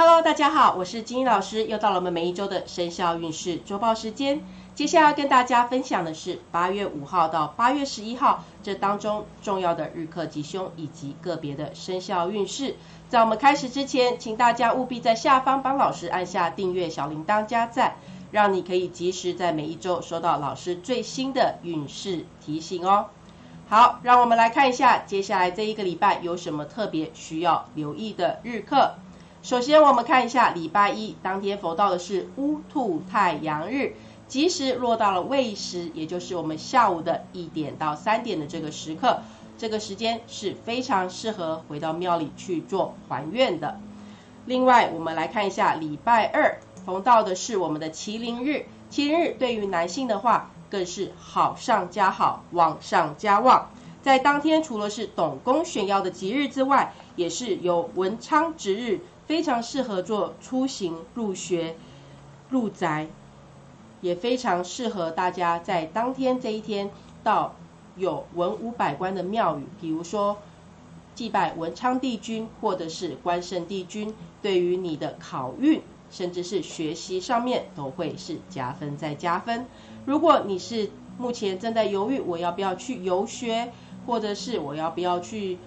Hello，大家好，我是金英老师，又到了我们每一周的生肖运势周报时间。接下来要跟大家分享的是八月五号到八月十一号这当中重要的日课吉凶以及个别的生肖运势。在我们开始之前，请大家务必在下方帮老师按下订阅小铃铛加赞，让你可以及时在每一周收到老师最新的运势提醒哦。好，让我们来看一下接下来这一个礼拜有什么特别需要留意的日课。首先，我们看一下礼拜一当天逢到的是乌兔太阳日，吉时落到了未时，也就是我们下午的一点到三点的这个时刻，这个时间是非常适合回到庙里去做还愿的。另外，我们来看一下礼拜二逢到的是我们的麒麟日，麒麟日对于男性的话，更是好上加好，旺上加旺。在当天，除了是董公选耀的吉日之外，也是有文昌值日。非常适合做出行、入学、入宅，也非常适合大家在当天这一天到有文武百官的庙宇，比如说祭拜文昌帝君或者是关圣帝君，对于你的考运甚至是学习上面都会是加分再加分。如果你是目前正在犹豫我要不要去游学，或者是我要不要去。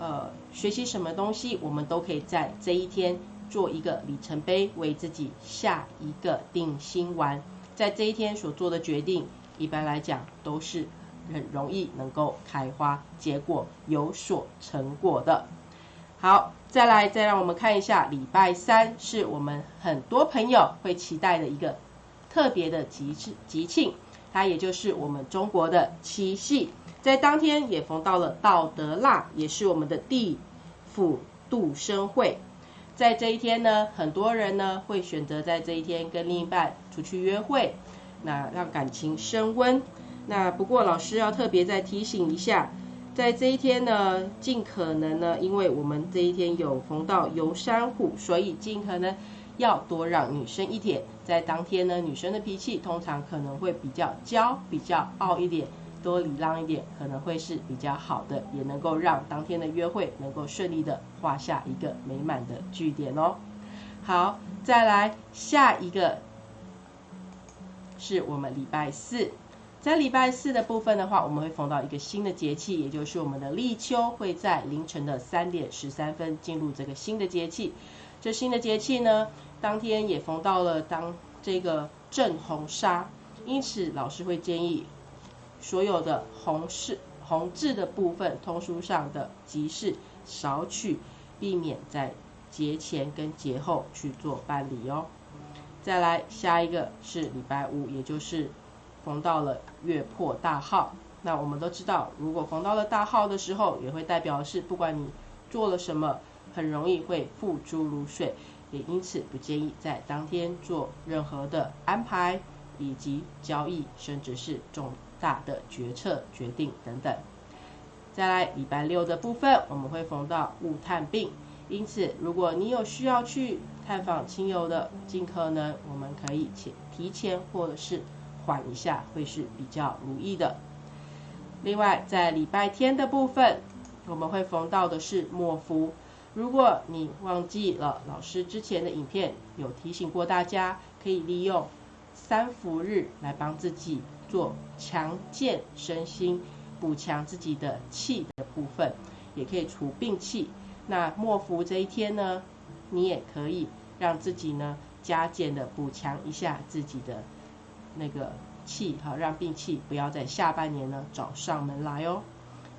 呃，学习什么东西，我们都可以在这一天做一个里程碑，为自己下一个定心丸。在这一天所做的决定，一般来讲都是很容易能够开花结果，有所成果的。好，再来，再让我们看一下，礼拜三是我们很多朋友会期待的一个特别的吉庆吉庆，它也就是我们中国的七夕。在当天也逢到了道德腊，也是我们的地府度生会。在这一天呢，很多人呢会选择在这一天跟另一半出去约会，那让感情升温。那不过老师要特别再提醒一下，在这一天呢，尽可能呢，因为我们这一天有逢到游山虎，所以尽可能要多让女生一点。在当天呢，女生的脾气通常可能会比较娇、比较傲一点。多礼让一点，可能会是比较好的，也能够让当天的约会能够顺利的画下一个美满的句点哦。好，再来下一个是我们礼拜四，在礼拜四的部分的话，我们会逢到一个新的节气，也就是我们的立秋，会在凌晨的三点十三分进入这个新的节气。这新的节气呢，当天也逢到了当这个正红砂，因此老师会建议。所有的红事红字的部分，通书上的吉事少取，避免在节前跟节后去做办理哦。再来下一个是礼拜五，也就是逢到了月破大号。那我们都知道，如果逢到了大号的时候，也会代表是不管你做了什么，很容易会付诸如水，也因此不建议在当天做任何的安排以及交易，甚至是重。大的决策决定等等，再来礼拜六的部分，我们会逢到物探病，因此如果你有需要去探访亲友的，尽可能我们可以前提前或者是缓一下，会是比较如意的。另外在礼拜天的部分，我们会逢到的是末伏，如果你忘记了老师之前的影片有提醒过大家，可以利用三伏日来帮自己。做强健身心、补强自己的气的部分，也可以除病气。那末伏这一天呢，你也可以让自己呢加减的补强一下自己的那个气，好让病气不要在下半年呢找上门来哦。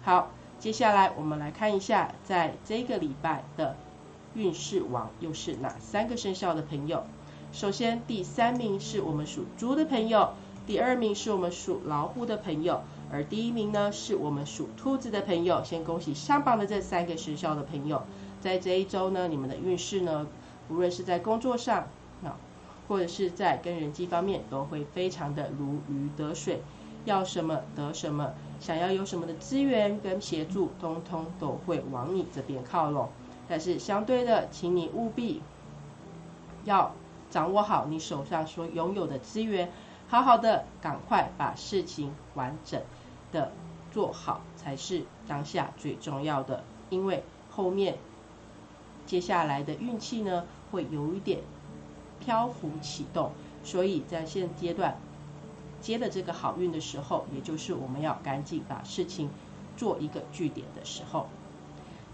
好，接下来我们来看一下，在这个礼拜的运势王又是哪三个生肖的朋友。首先第三名是我们属猪的朋友。第二名是我们属老虎的朋友，而第一名呢是我们属兔子的朋友。先恭喜上榜的这三个生肖的朋友，在这一周呢，你们的运势呢，无论是在工作上啊，或者是在跟人际方面，都会非常的如鱼得水，要什么得什么，想要有什么的资源跟协助，通通都会往你这边靠拢。但是相对的，请你务必要掌握好你手上所拥有的资源。好好的，赶快把事情完整的做好，才是当下最重要的。因为后面接下来的运气呢会有一点漂浮启动，所以在现阶段接了这个好运的时候，也就是我们要赶紧把事情做一个据点的时候。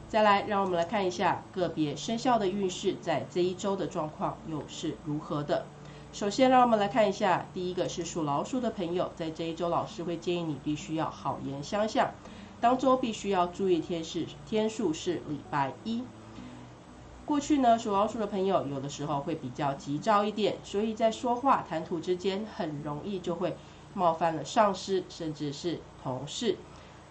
再来，让我们来看一下个别生肖的运势在这一周的状况又是如何的。首先，让我们来看一下，第一个是属老鼠的朋友，在这一周，老师会建议你必须要好言相向。当周必须要注意天是天数是礼拜一。过去呢，属老鼠的朋友有的时候会比较急躁一点，所以在说话谈吐之间很容易就会冒犯了上司，甚至是同事。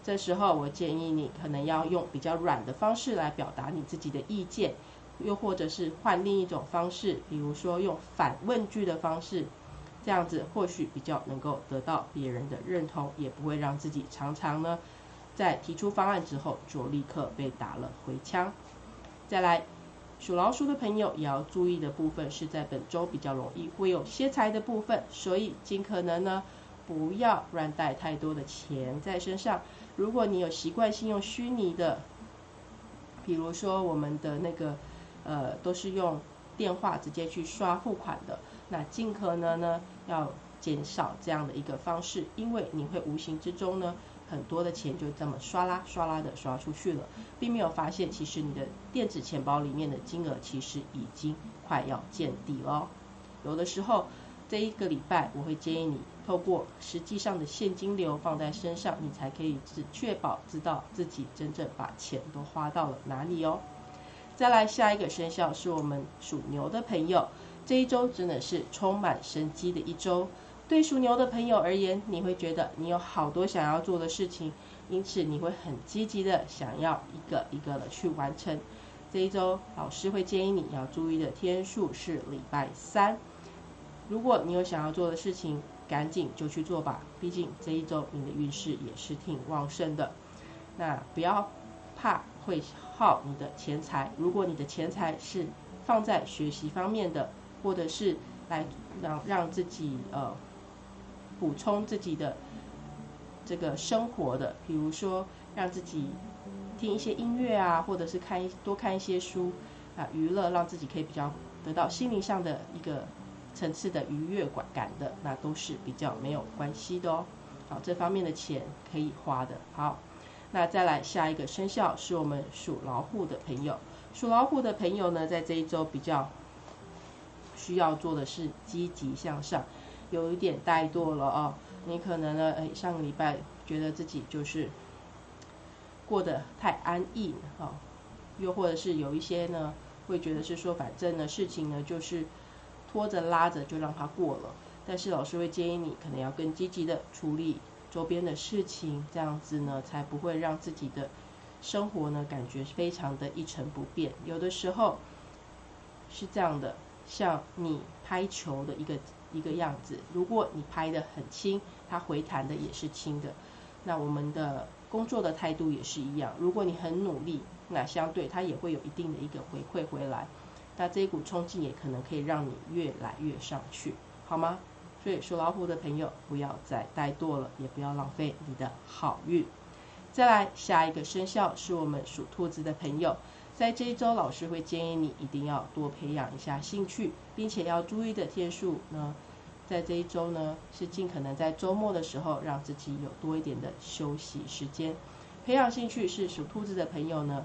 这时候，我建议你可能要用比较软的方式来表达你自己的意见，又或者是换另一种方式，比如说用反问句的方式，这样子或许比较能够得到别人的认同，也不会让自己常常呢在提出方案之后就立刻被打了回枪。再来，属老鼠的朋友也要注意的部分是在本周比较容易会有歇财的部分，所以尽可能呢不要乱带太多的钱在身上。如果你有习惯性用虚拟的，比如说我们的那个呃都是用电话直接去刷付款的，那尽可能呢要减少这样的一个方式，因为你会无形之中呢很多的钱就这么刷啦刷啦的刷出去了，并没有发现其实你的电子钱包里面的金额其实已经快要见底了，有的时候。这一个礼拜，我会建议你透过实际上的现金流放在身上，你才可以只确保知道自己真正把钱都花到了哪里哦。再来下一个生肖是我们属牛的朋友，这一周真的是充满生机的一周。对属牛的朋友而言，你会觉得你有好多想要做的事情，因此你会很积极的想要一个一个的去完成。这一周老师会建议你要注意的天数是礼拜三。如果你有想要做的事情，赶紧就去做吧。毕竟这一周你的运势也是挺旺盛的。那不要怕会耗你的钱财。如果你的钱财是放在学习方面的，或者是来让让自己呃补充自己的这个生活的，比如说让自己听一些音乐啊，或者是看多看一些书啊，娱乐让自己可以比较得到心灵上的一个。层次的愉悦感感的，那都是比较没有关系的哦。好，这方面的钱可以花的。好，那再来下一个生肖是我们属老虎的朋友。属老虎的朋友呢，在这一周比较需要做的是积极向上，有一点怠惰了哦。你可能呢，哎，上个礼拜觉得自己就是过得太安逸了，又或者是有一些呢，会觉得是说，反正呢，事情呢就是。拖着拉着就让它过了，但是老师会建议你可能要更积极的处理周边的事情，这样子呢才不会让自己的生活呢感觉非常的一成不变。有的时候是这样的，像你拍球的一个一个样子，如果你拍的很轻，它回弹的也是轻的。那我们的工作的态度也是一样，如果你很努力，那相对它也会有一定的一个回馈回来。那这一股冲劲也可能可以让你越来越上去，好吗？所以属老虎的朋友不要再怠惰了，也不要浪费你的好运。再来下一个生肖是我们属兔子的朋友，在这一周老师会建议你一定要多培养一下兴趣，并且要注意的天数呢，在这一周呢是尽可能在周末的时候让自己有多一点的休息时间。培养兴趣是属兔子的朋友呢。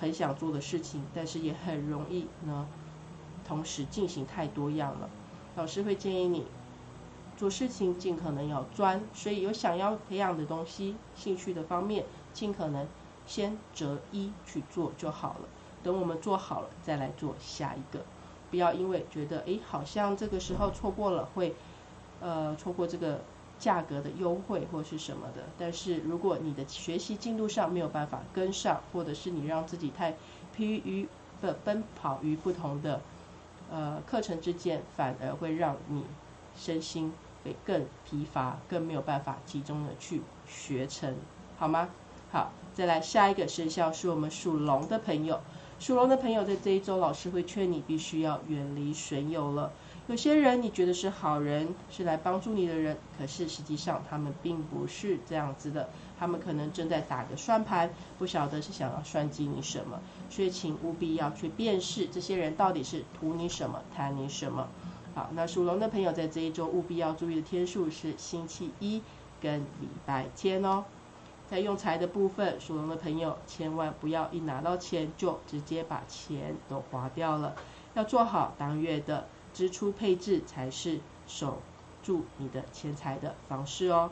很想做的事情，但是也很容易呢，同时进行太多样了。老师会建议你做事情尽可能要专，所以有想要培养的东西、兴趣的方面，尽可能先择一去做就好了。等我们做好了，再来做下一个。不要因为觉得诶好像这个时候错过了，会呃错过这个。价格的优惠或是什么的，但是如果你的学习进度上没有办法跟上，或者是你让自己太疲于的奔跑于不同的呃课程之间，反而会让你身心会更疲乏，更没有办法集中的去学成，好吗？好，再来下一个生肖是我们属龙的朋友，属龙的朋友在这一周，老师会劝你必须要远离损友了。有些人你觉得是好人，是来帮助你的人，可是实际上他们并不是这样子的，他们可能正在打个算盘，不晓得是想要算计你什么，所以请务必要去辨识这些人到底是图你什么，贪你什么。好，那属龙的朋友在这一周务必要注意的天数是星期一跟礼拜天哦。在用财的部分，属龙的朋友千万不要一拿到钱就直接把钱都花掉了，要做好当月的。支出配置才是守住你的钱财的方式哦。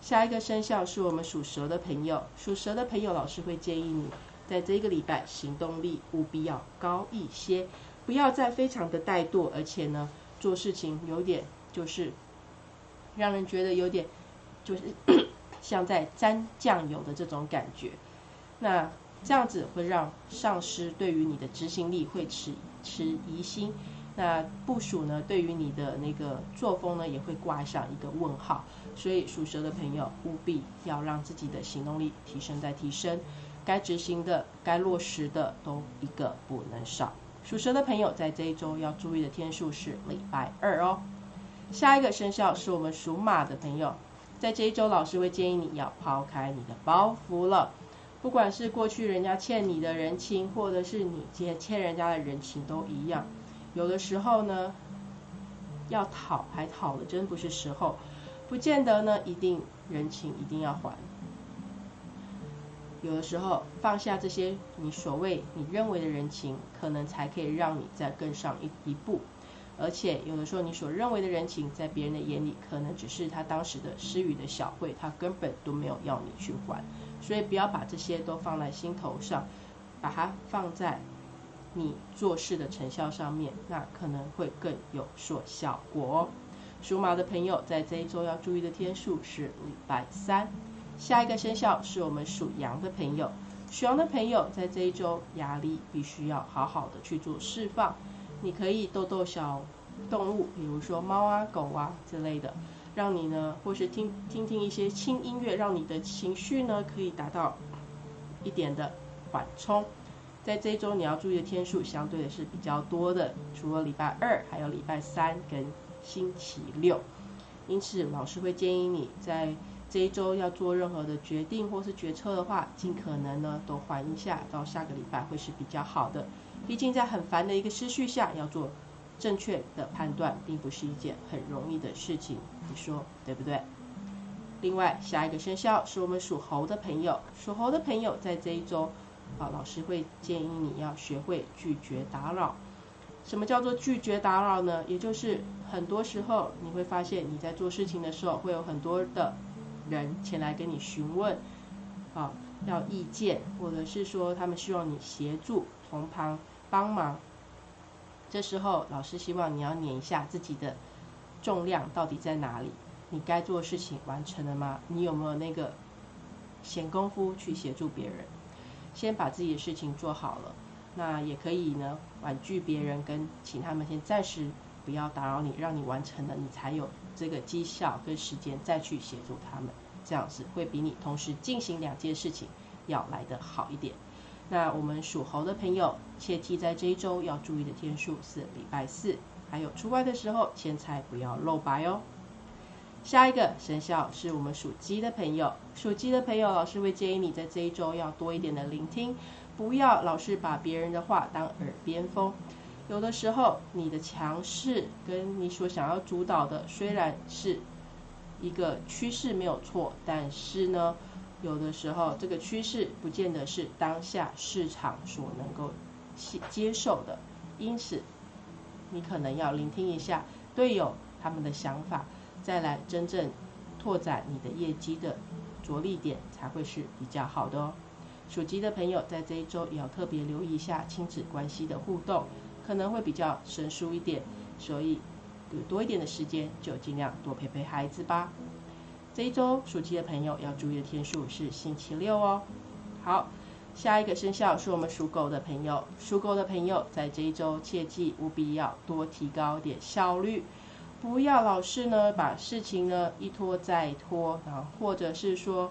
下一个生肖是我们属蛇的朋友，属蛇的朋友，老师会建议你在这个礼拜行动力务必要高一些，不要再非常的怠惰，而且呢做事情有点就是让人觉得有点就是 像在沾酱油的这种感觉。那这样子会让上司对于你的执行力会持持疑心。那部署呢？对于你的那个作风呢，也会挂上一个问号。所以属蛇的朋友务必要让自己的行动力提升再提升，该执行的、该落实的都一个不能少。属蛇的朋友在这一周要注意的天数是礼拜二哦。下一个生肖是我们属马的朋友，在这一周老师会建议你要抛开你的包袱了，不管是过去人家欠你的人情，或者是你欠欠人家的人情都一样。有的时候呢，要讨还讨的真不是时候，不见得呢一定人情一定要还。有的时候放下这些你所谓你认为的人情，可能才可以让你再更上一一步。而且有的时候你所认为的人情，在别人的眼里可能只是他当时的施予的小惠，他根本都没有要你去还。所以不要把这些都放在心头上，把它放在。你做事的成效上面，那可能会更有所效果哦。属马的朋友在这一周要注意的天数是礼拜三。下一个生肖是我们属羊的朋友，属羊的朋友在这一周压力必须要好好的去做释放。你可以逗逗小动物，比如说猫啊、狗啊之类的，让你呢，或是听听听一些轻音乐，让你的情绪呢可以达到一点的缓冲。在这一周你要注意的天数相对的是比较多的，除了礼拜二，还有礼拜三跟星期六。因此，老师会建议你在这一周要做任何的决定或是决策的话，尽可能呢都缓一下，到下个礼拜会是比较好的。毕竟在很烦的一个思绪下，要做正确的判断，并不是一件很容易的事情，你说对不对？另外，下一个生肖是我们属猴的朋友，属猴的朋友在这一周。啊，老师会建议你要学会拒绝打扰。什么叫做拒绝打扰呢？也就是很多时候你会发现你在做事情的时候，会有很多的人前来跟你询问，啊，要意见，或者是说他们希望你协助从旁帮忙。这时候老师希望你要撵一下自己的重量到底在哪里？你该做的事情完成了吗？你有没有那个闲工夫去协助别人？先把自己的事情做好了，那也可以呢，婉拒别人，跟请他们先暂时不要打扰你，让你完成了，你才有这个绩效跟时间再去协助他们，这样子会比你同时进行两件事情要来得好一点。那我们属猴的朋友，切记在这一周要注意的天数是礼拜四，还有出外的时候钱财不要露白哦。下一个生肖是我们属鸡的朋友，属鸡的朋友，老师会建议你在这一周要多一点的聆听，不要老是把别人的话当耳边风。有的时候，你的强势跟你所想要主导的虽然是一个趋势没有错，但是呢，有的时候这个趋势不见得是当下市场所能够接接受的，因此你可能要聆听一下队友他们的想法。再来真正拓展你的业绩的着力点才会是比较好的哦。属鸡的朋友在这一周也要特别留意一下亲子关系的互动，可能会比较生疏一点，所以有多一点的时间就尽量多陪陪孩子吧。这一周属鸡的朋友要注意的天数是星期六哦。好，下一个生肖是我们属狗的朋友，属狗的朋友在这一周切记务必要多提高点效率。不要老是呢把事情呢一拖再拖，然后或者是说，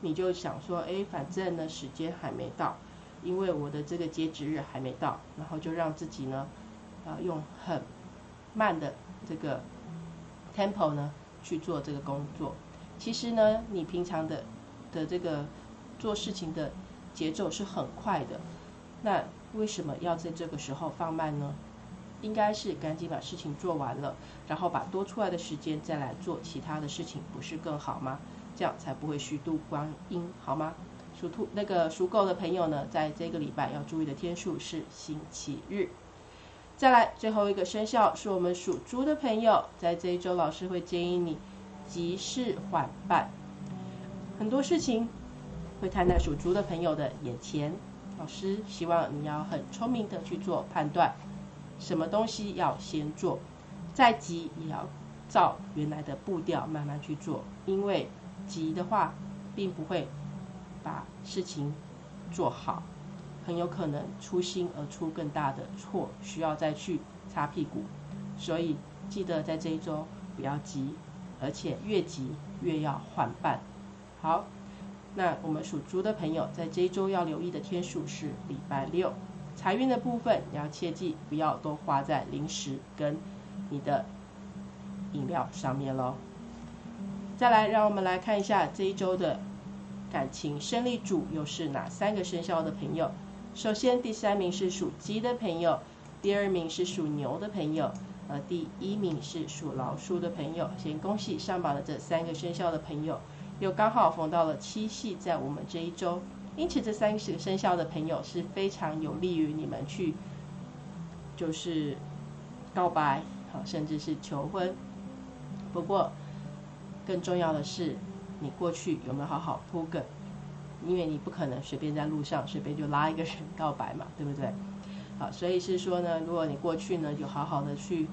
你就想说，哎，反正呢时间还没到，因为我的这个截止日还没到，然后就让自己呢，啊用很慢的这个 tempo 呢去做这个工作。其实呢，你平常的的这个做事情的节奏是很快的，那为什么要在这个时候放慢呢？应该是赶紧把事情做完了，然后把多出来的时间再来做其他的事情，不是更好吗？这样才不会虚度光阴，好吗？属兔那个属狗的朋友呢，在这个礼拜要注意的天数是星期日。再来最后一个生肖是我们属猪的朋友，在这一周老师会建议你急事缓办，很多事情会摊在属猪的朋友的眼前，老师希望你要很聪明的去做判断。什么东西要先做，再急也要照原来的步调慢慢去做，因为急的话并不会把事情做好，很有可能粗心而出更大的错，需要再去擦屁股。所以记得在这一周不要急，而且越急越要缓办。好，那我们属猪的朋友在这一周要留意的天数是礼拜六。财运的部分，你要切记不要都花在零食跟你的饮料上面喽。再来，让我们来看一下这一周的感情胜利组又是哪三个生肖的朋友。首先，第三名是属鸡的朋友，第二名是属牛的朋友，呃，第一名是属老鼠的朋友。先恭喜上榜的这三个生肖的朋友，又刚好逢到了七夕，在我们这一周。因此，这三十个生肖的朋友是非常有利于你们去，就是告白，好，甚至是求婚。不过，更重要的是，你过去有没有好好铺梗？因为你不可能随便在路上随便就拉一个人告白嘛，对不对？好，所以是说呢，如果你过去呢有好好的去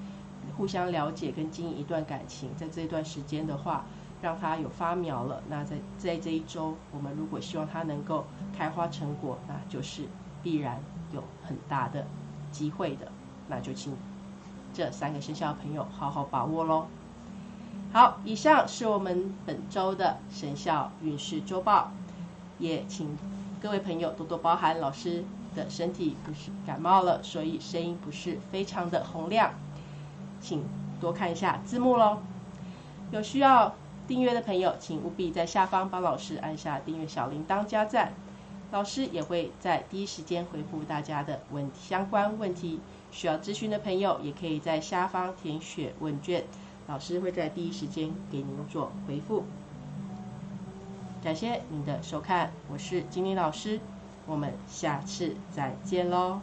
互相了解跟经营一段感情，在这段时间的话。让它有发苗了，那在在这一周，我们如果希望它能够开花成果，那就是必然有很大的机会的，那就请这三个生肖朋友好好把握喽。好，以上是我们本周的生肖运势周报，也请各位朋友多多包涵老师的身体不是感冒了，所以声音不是非常的洪亮，请多看一下字幕喽。有需要。订阅的朋友，请务必在下方帮老师按下订阅小铃铛加赞，老师也会在第一时间回复大家的问相关问题。需要咨询的朋友，也可以在下方填写问卷，老师会在第一时间给您做回复。感谢您的收看，我是金玲老师，我们下次再见喽。